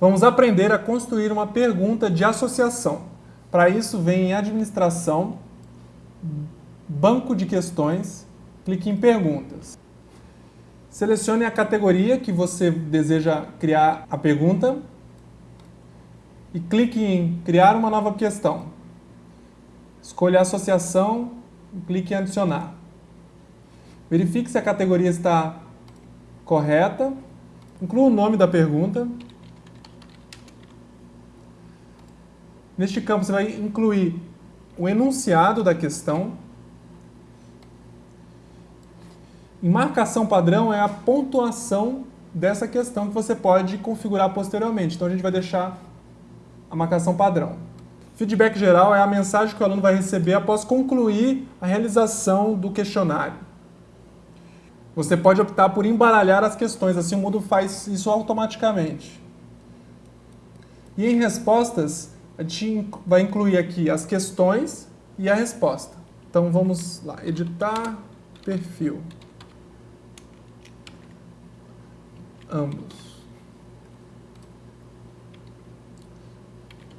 Vamos aprender a construir uma pergunta de associação. Para isso, vem em Administração, Banco de Questões, clique em Perguntas. Selecione a categoria que você deseja criar a pergunta e clique em Criar uma nova questão. Escolha a Associação e clique em Adicionar. Verifique se a categoria está correta. Inclua o nome da pergunta. Neste campo você vai incluir o enunciado da questão. Em marcação padrão é a pontuação dessa questão que você pode configurar posteriormente. Então a gente vai deixar a marcação padrão. Feedback geral é a mensagem que o aluno vai receber após concluir a realização do questionário. Você pode optar por embaralhar as questões, assim o Moodle faz isso automaticamente. E em respostas, a gente vai incluir aqui as questões e a resposta. Então vamos lá, editar perfil. Ambos.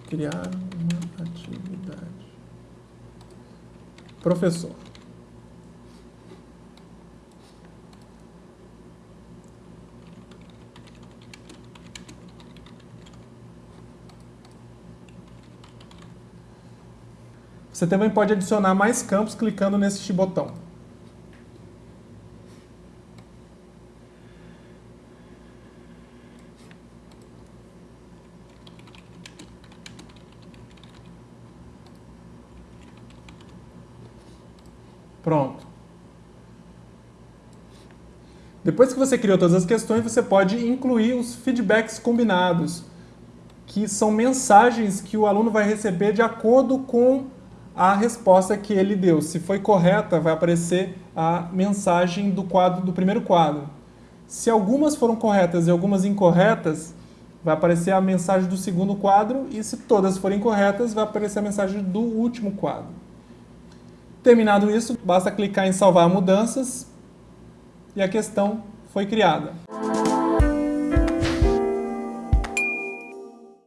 Criar uma atividade. Professor. Você também pode adicionar mais campos clicando neste botão. Pronto. Depois que você criou todas as questões, você pode incluir os feedbacks combinados, que são mensagens que o aluno vai receber de acordo com a resposta que ele deu. Se foi correta, vai aparecer a mensagem do quadro do primeiro quadro. Se algumas foram corretas e algumas incorretas, vai aparecer a mensagem do segundo quadro e se todas forem corretas, vai aparecer a mensagem do último quadro. Terminado isso, basta clicar em salvar mudanças e a questão foi criada.